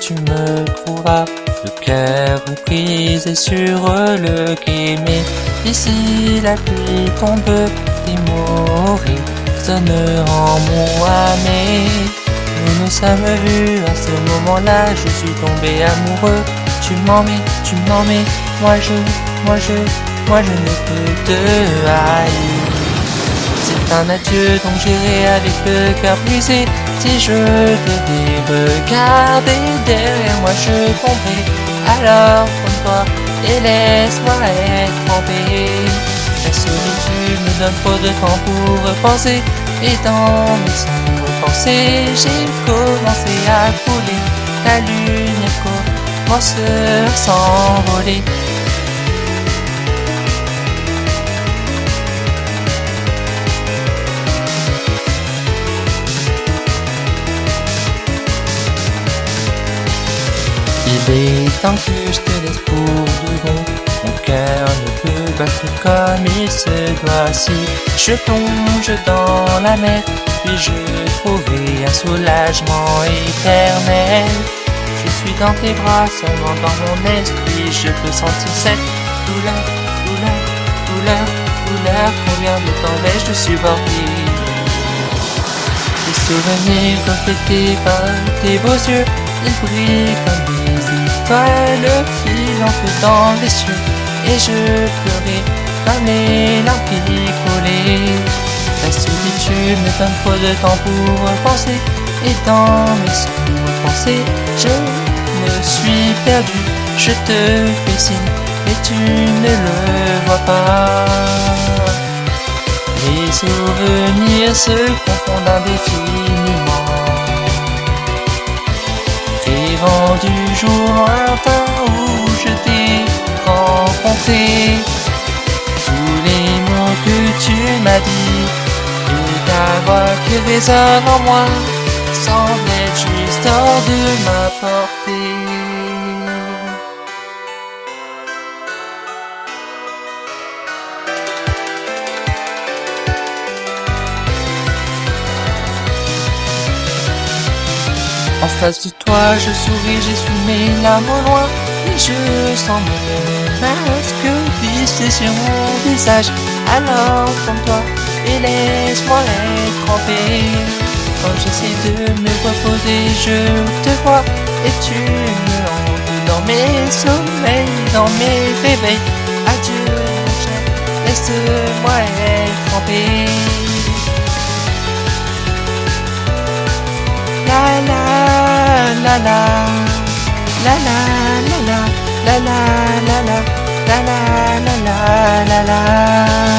tu me trouveras. Le cœur brisé sur le quai, mais ici la pluie tombe, des mots résonnent en mon âme. Nous nous sommes vus à ce moment-là, je suis tombé amoureux. Tu m'en mets, tu m'en mets, moi je, moi je, moi je ne peux te haïr. Un adieu donc j'irai avec le cœur brisé. Si je devais regarder derrière moi, je tomberai. Alors prends-toi et laisse-moi être trempé. La solitude me donne trop de temps pour repenser. Et dans mes sombres pensées, j'ai commencé à couler. La lune commence à s'envoler. Il est temps que je te laisse pour de bon. Mon cœur ne peut battre comme il se doit. Si je plonge dans la mer, puis-je trouver un soulagement éternel Je suis dans tes bras, seulement dans mon esprit, je peux sentir cette douleur, douleur, douleur, douleur. Combien de temps vais-je te supporter? Les souvenirs reflétés par tes beaux yeux, ils brillent comme des étoiles filantes dans les cieux. Et je pleurais comme les larmes coulaient. La solitude me donne trop de temps pour penser. Et dans mes sombres pensées, je me suis perdu. Je te fais signe, mais tu ne le vois pas. Les souvenirs se confondent indéfiniment. Rêvant du jour lointain où je t'ai rencontré. Tous les mots que tu m'as dit et ta voix qui résonne en moi semblent juste hors de ma portée. En face de toi, je souris, j'essuie mes larmes au loin. Et je sens mon masque glisser sur mon visage. Alors, comme toi, et laisse-moi être trempé. Quand j'essaie de me reposer, je te vois. Et tu me hantes dans mes sommeils, dans mes réveils. Adieu, laisse-moi être trempé. La la. La la la la. La la la la. La la la la la